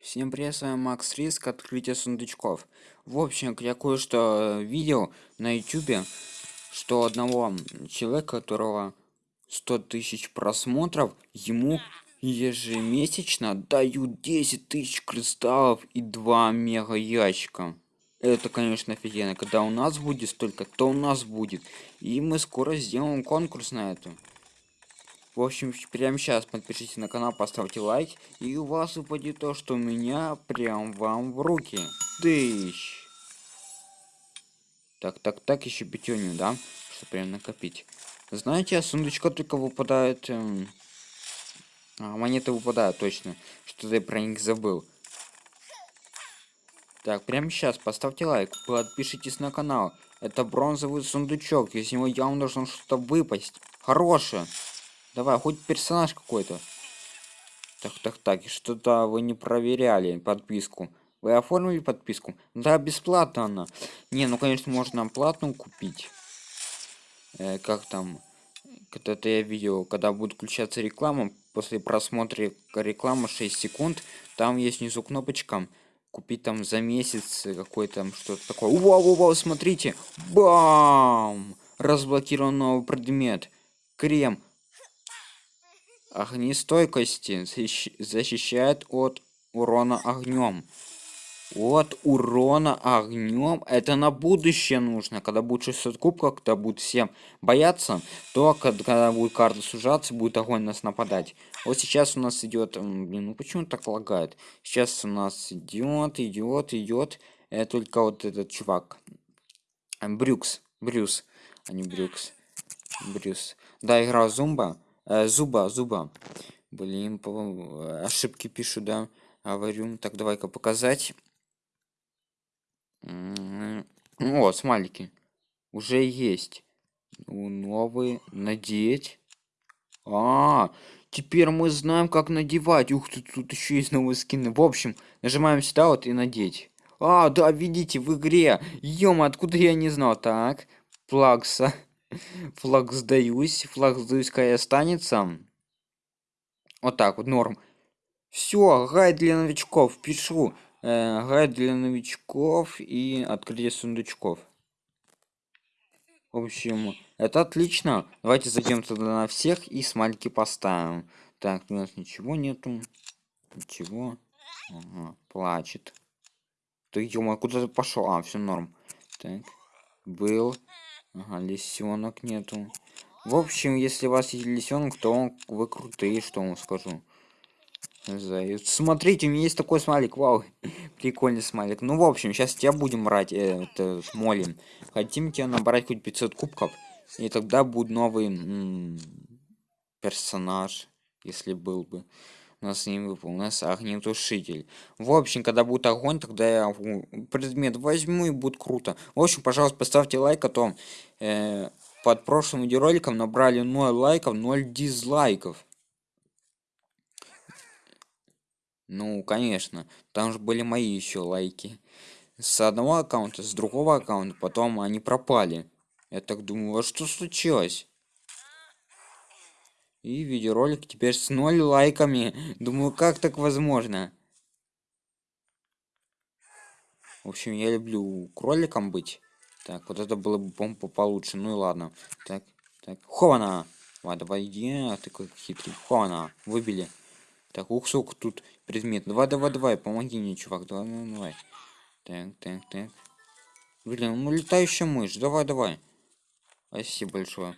Всем привет, с вами Макс Риск, открытие сундучков. В общем, я кое-что видел на ютубе, что одного человека, которого 100 тысяч просмотров, ему ежемесячно дают 10 тысяч кристаллов и 2 мега ящика. Это, конечно, офигенно. Когда у нас будет столько, то у нас будет. И мы скоро сделаем конкурс на это. В общем, прямо сейчас подпишитесь на канал, поставьте лайк, и у вас упадет то, что у меня прям вам в руки. Тысяч. Так, так, так, еще пятюню, да? Что прям накопить. Знаете, а сундучка только выпадает... Эм... А, монеты выпадают, точно. Что-то я про них забыл. Так, прямо сейчас поставьте лайк, подпишитесь на канал. Это бронзовый сундучок, из него явно должно что-то выпасть. Хорошее. Давай, хоть персонаж какой-то. Так, так, так, что-то вы не проверяли подписку. Вы оформили подписку? Да, бесплатно она. Не, ну, конечно, можно платную купить. Э, как там? Когда-то я видел, когда будет включаться реклама, после просмотра рекламы 6 секунд, там есть внизу кнопочка купить там за месяц какой-то там что-то такое. Вау, вау, смотрите! Бам! Разблокирован новый предмет. Крем огнестойкости защищает от урона огнем от урона огнем это на будущее нужно. Когда будет 600 кубков когда будут всем бояться то когда будет карта сужаться будет огонь нас нападать. Вот сейчас у нас идет блин ну почему так лагает? Сейчас у нас идет идет идет это только вот этот чувак. Брюкс. Брюс. А не брюкс. Брюс. Да игра зумба Э, зуба зуба. Блин по ошибки пишу да. Говорю так давай-ка показать. Вот смайлики. Уже есть. Новые. Надеть. А, теперь мы знаем как надевать. Ух ты тут еще есть новые скины. В общем нажимаем сюда вот и надеть. А да видите в игре. Ё откуда я не знал? Так плакса флаг сдаюсь флаг сдаюсь когда останется. Вот так вот норм. Все гайд для новичков пишу. Э, гайд для новичков и открытие сундучков. В общем это отлично. Давайте зайдем туда на всех и смальки поставим. Так у нас ничего нету. Ничего. Ага, плачет. Ты ё куда ты пошел а все норм. Так был Ага, лисенок нету. В общем, если у вас есть лисенок, то вы крутые, что вам скажу. Заяц. Смотрите, у меня есть такой смайлик, вау, прикольный смайлик. Ну, в общем, сейчас тебя будем брать, э, это, молим. Хотим тебя набрать хоть 500 кубков, и тогда будет новый персонаж, если был бы у нас не выпал, у нас огнетушитель. В общем, когда будет огонь, тогда я предмет возьму и будет круто. В общем, пожалуйста, поставьте лайк, а то э, под прошлым видеороликом набрали 0 лайков, 0 дизлайков. Ну, конечно, там же были мои еще лайки. С одного аккаунта, с другого аккаунта, потом они пропали. Я так думаю, а что случилось? И видеоролик теперь с ноль лайками. Думаю, как так возможно? В общем, я люблю кроликом быть. Так, вот это было бы, по получше. Ну и ладно. Так, так. Хована! Давай, давай, иди, а ты какой хитрый. Хована, выбили. Так, ух, сколько тут предмет. Давай, давай, давай, помоги мне, чувак. Давай, давай, давай. Так, так, так. Блин, ну летающая мышь. Давай, давай. Спасибо большое.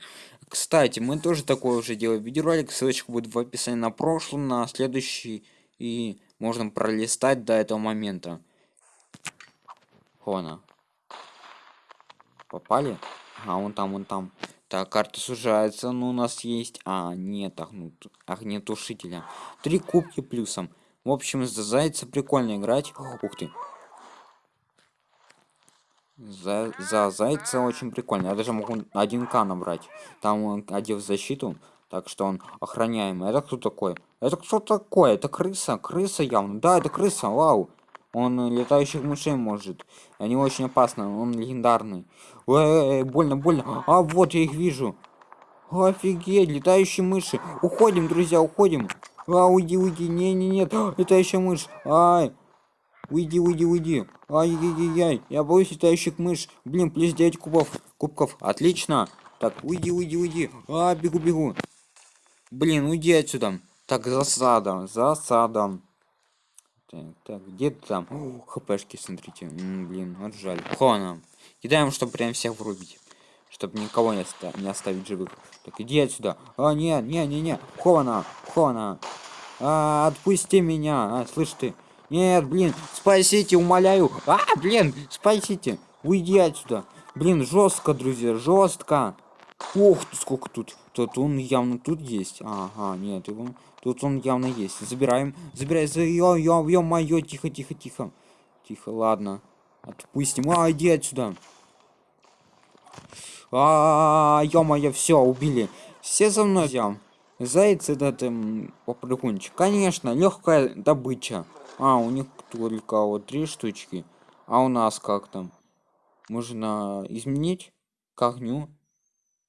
Кстати, мы тоже такое уже делаем видеоролик. Ссылочка будет в описании на прошлый, на следующий. И можно пролистать до этого момента. Хона. Попали? А, он там, он там. Так, карта сужается, но у нас есть... А, нет, огнут... огнетушителя. Три кубки плюсом. В общем, за зайца прикольно играть. Ух ты. За, за зайца очень прикольно. Я даже могу 1к набрать. Там он одев защиту, так что он охраняемый. Это кто такой? Это кто такой? Это крыса? Крыса явно. Да, это крыса, вау. Он летающих мышей может. Они очень опасны, он легендарный. Эй, больно, больно. А, вот я их вижу. Офигеть, летающие мыши. Уходим, друзья, уходим. А, уйди, уйди. Не, не, нет. Еще мышь. Ай. Уйди, уйди, уйди. Ай-яй-яй-яй. Я боюсь летающих мышь. Блин, плюс 9 кубов. Кубков. Отлично. Так, уйди, уйди, уйди. А, бегу, бегу. Блин, уйди отсюда. Так, засада. Засада. Так, так, где ты там? Хпшки, смотрите. М, блин, вот жаль. Хона. Кидаем, чтобы прям всех врубить. Чтобы никого не, оста не оставить живых. Так, иди отсюда. А, не, не, не, не. Хона, Хона. А, отпусти меня. А, слышь ты. Нет, блин, спасите, умоляю. А, блин, спасите. Уйди отсюда. Блин, жестко, друзья, жестко. Ох, сколько тут. Тут он явно тут есть. Ага, нет, его. Тут он явно есть. Забираем. Забирай. За ё, ё, ё, моё. Тихо, тихо, тихо. Тихо, ладно. Отпустим. А, иди отсюда. А, ё-моё, все, убили. Все за мной взял. Заяц этот эм, попрыгунчик. Конечно, легкая добыча. А, у них только вот три штучки. А у нас как там? Можно изменить к огню.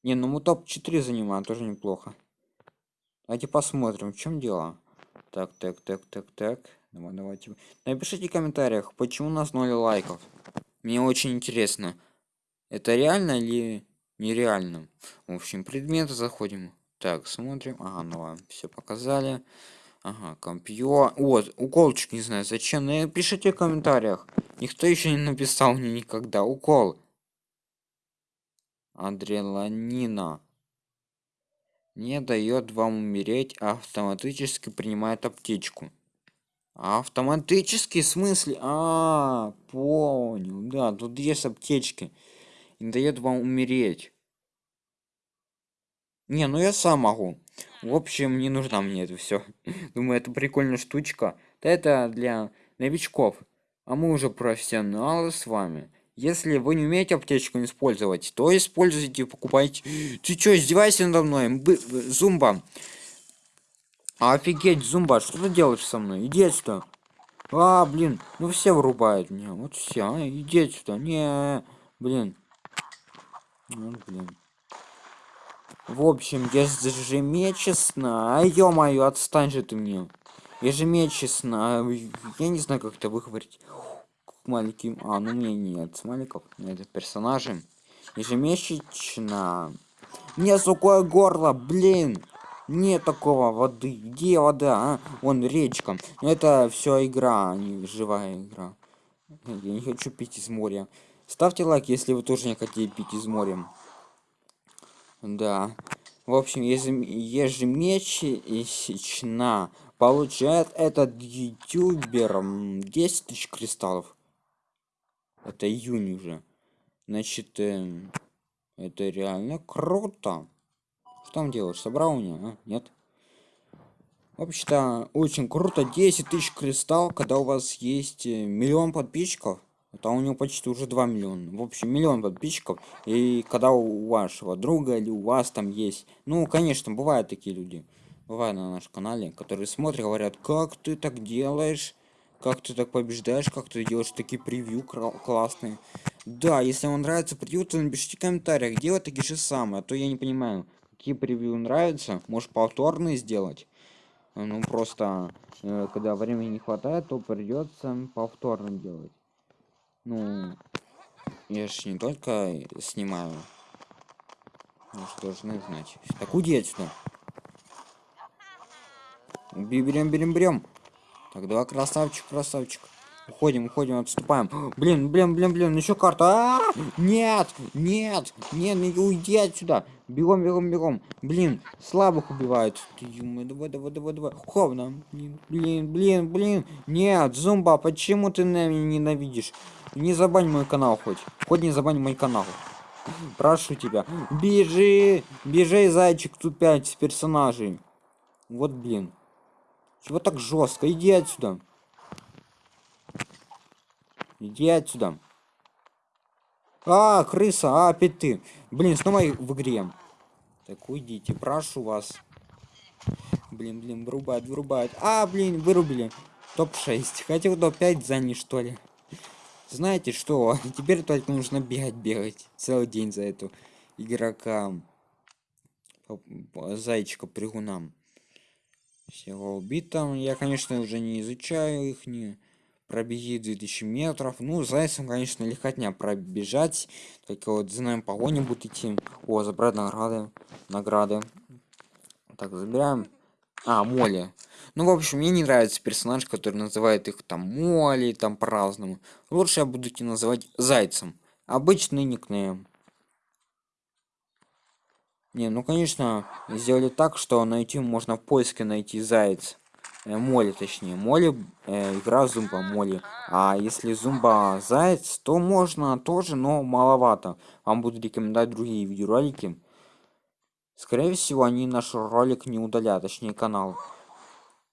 Не, ну мы топ-4 занимаем, тоже неплохо. Давайте посмотрим, в чем дело. Так, так, так, так, так. Давай, давайте. Напишите в комментариях, почему у нас 0 лайков. Мне очень интересно. Это реально или нереально? В общем, предметы заходим. Так, смотрим. Ага, ну ладно, все показали. Ага, компьютер. Вот, уколчик, не знаю зачем. Но пишите в комментариях. Никто еще не написал мне никогда. Укол. Адреналина. Не дает вам умереть, а автоматически принимает аптечку. Автоматически в смысле? А, понял. Да, тут есть аптечки. Не дает вам умереть. Не, ну я сам могу. В общем, не нужна мне это все. Думаю, это прикольная штучка. Да это для новичков. А мы уже профессионалы с вами. Если вы не умеете аптечку использовать, то используйте, покупайте. Ты что, издевайся надо мной? Бы Зумба. Офигеть, Зумба, что ты делаешь со мной? Иди отсюда. А, блин, ну все вырубают меня. Вот все, а, иди отсюда. Не, блин. Ну, блин. В общем, ежемесячно... А ё-моё, отстань же ты мне. Ежемесячно... Я не знаю, как это выговорить. Маленьким... А, ну мне нет смайликов. Это персонажи. Ежемесячно... Мне сухое горло, блин! Нет такого воды. Где вода, а? Вон речка. Это все игра, а не живая игра. Я не хочу пить из моря. Ставьте лайк, если вы тоже не хотите пить из моря. Да. В общем, ежемесячно получает этот ютубер 10 тысяч кристаллов. Это июнь уже. Значит, э, это реально круто. Что там делаешь? Собрал меня? А? Нет? Вообще-то очень круто. 10 тысяч кристалл, когда у вас есть э, миллион подписчиков. Это у него почти уже 2 миллиона. В общем, миллион подписчиков. И когда у вашего друга или у вас там есть... Ну, конечно, бывают такие люди. Бывают на нашем канале, которые смотрят, говорят, как ты так делаешь? Как ты так побеждаешь? Как ты делаешь такие превью классные? Да, если вам нравится превью, то напишите в комментариях, делать такие же самые. А то я не понимаю, какие превью нравятся. Может, повторные сделать? Ну, просто, э, когда времени не хватает, то придется повторно делать. Ну, я же не только снимаю. Ну что должны знать. Так отсюда. Берем, берем, берем. Так, два красавчик, красавчик. Уходим, уходим, отступаем. Блин, блин, блин, блин, еще карта. А -а -а! Нет, нет, нет, не уйди отсюда. Бегом, бегом, бегом. Блин, слабых убивают. Давай, давай, давай, давай. Ховно. Блин, блин, блин. Нет, зумба, почему ты меня ненавидишь? Не забань мой канал хоть. Хоть не забань мой канал. Прошу тебя. Бежи, бежи, зайчик, тут пять персонажей. Вот, блин. Чего так жестко? Иди отсюда. Иди отсюда. А, крыса, а, опять ты. Блин, снова в игре. Так, уйдите, прошу вас. Блин, блин, вырубают, вырубают. А, блин, вырубили. Топ-6. Хотел топ-5 занять, что ли? Знаете что? Теперь только нужно бегать, бегать. Целый день за эту игрока. Зайчика прыгунам. Всего убито. Я, конечно, уже не изучаю их, не пробеги 2000 метров. Ну, зайцем, конечно, легкотня пробежать. Только вот знаем погони будет идти. О, забрать награды. Награды. Так, забираем. А, Молли. Ну, в общем, мне не нравится персонаж, который называет их там Молли, там по-разному. Лучше я буду тебя называть Зайцем. Обычный никнейм. Не, ну конечно, сделали так, что найти можно в поиске найти заяц. Э, моли, точнее. Моли, э, игра зумба, моли. А если зумба заяц, то можно тоже, но маловато. Вам буду рекомендовать другие видеоролики. Скорее всего, они наш ролик не удалят, точнее канал.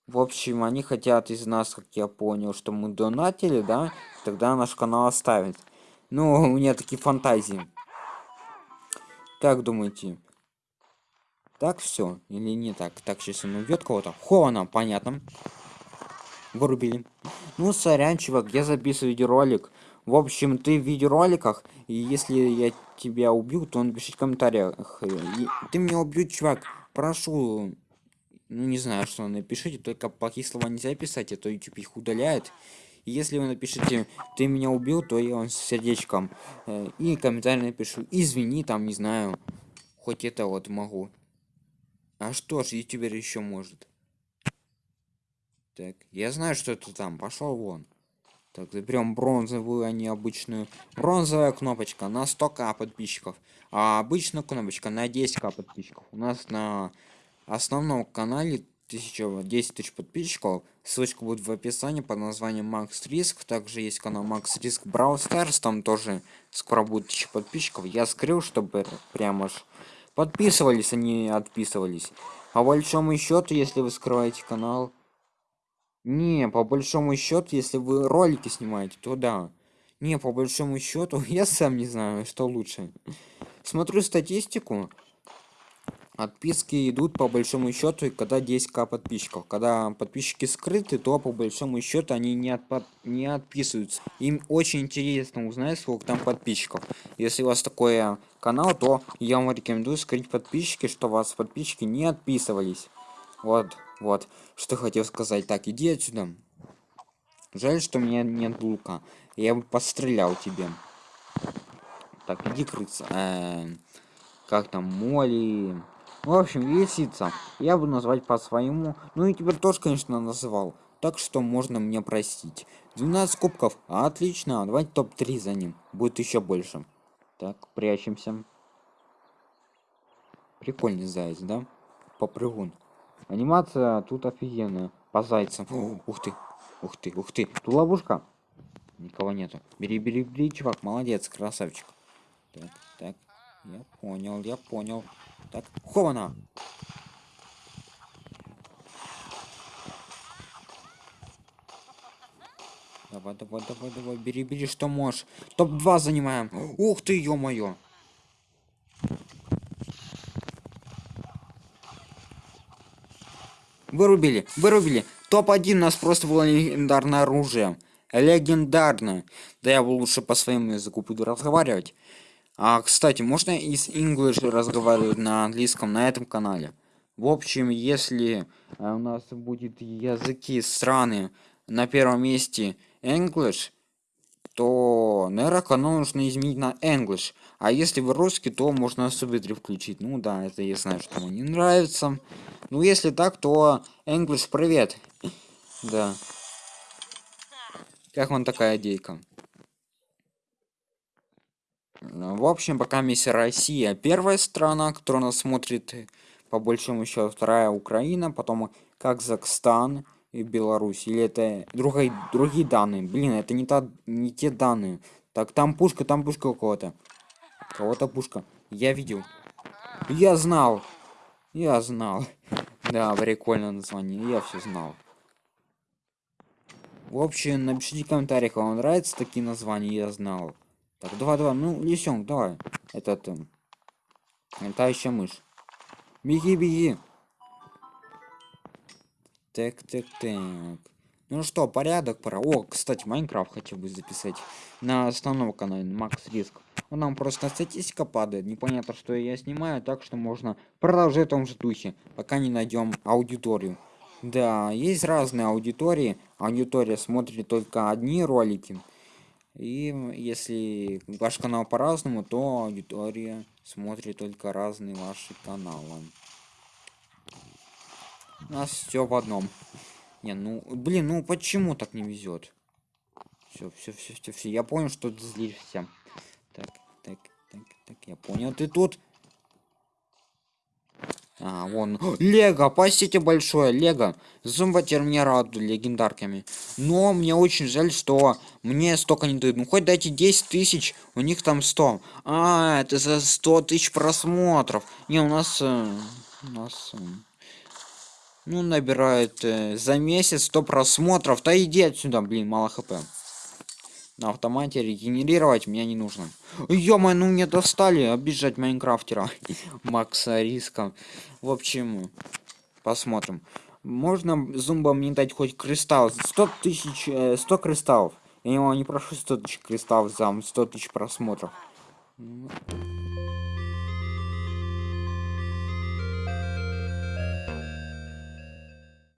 В общем, они хотят из нас, как я понял, что мы донатили, да? Тогда наш канал оставит. Ну, у меня такие фантазии. Как думаете? Так все или не так? Так, сейчас он убьет кого-то. Хона, понятно. Вырубили. Ну, сорян, чувак, я записываю видеоролик. В общем, ты в видеороликах, и если я тебя убью, то напиши в комментариях. И ты меня убьют, чувак. Прошу. Ну, не знаю, что напишите, только плохие слова нельзя писать, а то YouTube их удаляет. И если вы напишите, ты меня убил, то я вам с сердечком. Э, и комментарий напишу, извини, там, не знаю. Хоть это вот могу. А что ж, ютубер еще может? Так, я знаю, что это там. Пошел вон. Так, заберем бронзовую, а не обычную. Бронзовая кнопочка на 100к подписчиков. А обычная кнопочка на 10к подписчиков. У нас на основном канале 1000, 10 тысяч подписчиков. Ссылочка будет в описании под названием Макс Риск. Также есть канал Макс Риск Brawl Stars. Там тоже скоро будет 1000 подписчиков. Я скрыл, чтобы прямо аж подписывались, они отписывались. По большому счету, если вы скрываете канал... Не, по большому счету, если вы ролики снимаете, то да. Не, по большому счету, я сам не знаю, что лучше. Смотрю статистику, Отписки идут по большому счету, когда 10к подписчиков. Когда подписчики скрыты, то по большому счету они не, отпо не отписываются. Им очень интересно узнать, сколько там подписчиков. Если у вас такой канал, то я вам рекомендую скрыть подписчики, что у вас подписчики не отписывались. Вот, вот, что хотел сказать. Так, иди отсюда. Жаль, что у меня нет лука. Я бы пострелял тебе. Так, иди крыться. Э -э как там, моли... В общем, лисица. Я буду назвать по-своему. Ну и теперь тоже, конечно, называл. Так что можно мне простить. 12 кубков. Отлично. Давайте топ-3 за ним. Будет еще больше. Так, прячемся. Прикольный заяц, да? Попрыгун. Анимация тут офигенная. По зайцам. ух ты. Ух ты, ух ты. Тут ловушка. Никого нету. Бери, бери, бери, чувак. Молодец, красавчик. Так. Я понял, я понял. Так, хована. Давай, давай, давай, давай, бери, бери, что можешь. Топ-2 занимаем. Ух ты, ё-моё. Вырубили, вырубили. Топ-1 у нас просто было легендарное оружие. Легендарное. Да я бы лучше по своему языку буду разговаривать. А, кстати, можно из English разговаривать на английском на этом канале? В общем, если э, у нас будет языки страны на первом месте English, то, наверное, канал нужно изменить на English. А если вы русский, то можно субтитры включить. Ну да, это я знаю, что мне не нравится. Ну, если так, то English привет. Да. Как вам такая идейка? В общем, пока миссия Россия первая страна, которая нас смотрит, по большому счету, вторая Украина, потом Казахстан и Беларусь. Или это другие, другие данные. Блин, это не, та, не те данные. Так, там пушка, там пушка у кого-то. Кого-то пушка. Я видел. Я знал. Я знал. Да, прикольное название. Я все знал. В общем, напишите в комментариях, вам нравятся такие названия, я знал. Так, давай, давай, ну, лисенок, давай. Этот, эм, летающая мышь. Беги, беги. Так, так, так. Ну что, порядок пора. О, кстати, Майнкрафт хотел бы записать на основном канале, Макс Риск. Ну, нам просто статистика падает, непонятно, что я снимаю, так что можно продолжать в том же духе, пока не найдем аудиторию. Да, есть разные аудитории. Аудитория смотрит только одни ролики. И если ваш канал по-разному, то аудитория смотрит только разные ваши каналы. У нас все в одном. Не, ну, блин, ну почему так не везет? Все, все, все, все, все. Я понял, что ты злишься. Так, так, так, так, я понял. Ты тут? А, вон. Лего, спасите большое, Лего. Радует легендарками. Но мне очень жаль, что мне столько не дают. Ну хоть дайте 10 тысяч, у них там 100. А, это за 100 тысяч просмотров. Не, у нас... Э, у нас... Э, ну, набирает э, за месяц 100 просмотров. Да иди отсюда, блин, мало хп. На автомате регенерировать меня не нужно. ё ну мне достали обижать майнкрафтера. Макса риска. В общем, посмотрим. Можно зумба мне дать хоть кристалл. 100 тысяч, 100 э, кристаллов. Я его не прошу 100 тысяч кристаллов за 100 тысяч просмотров.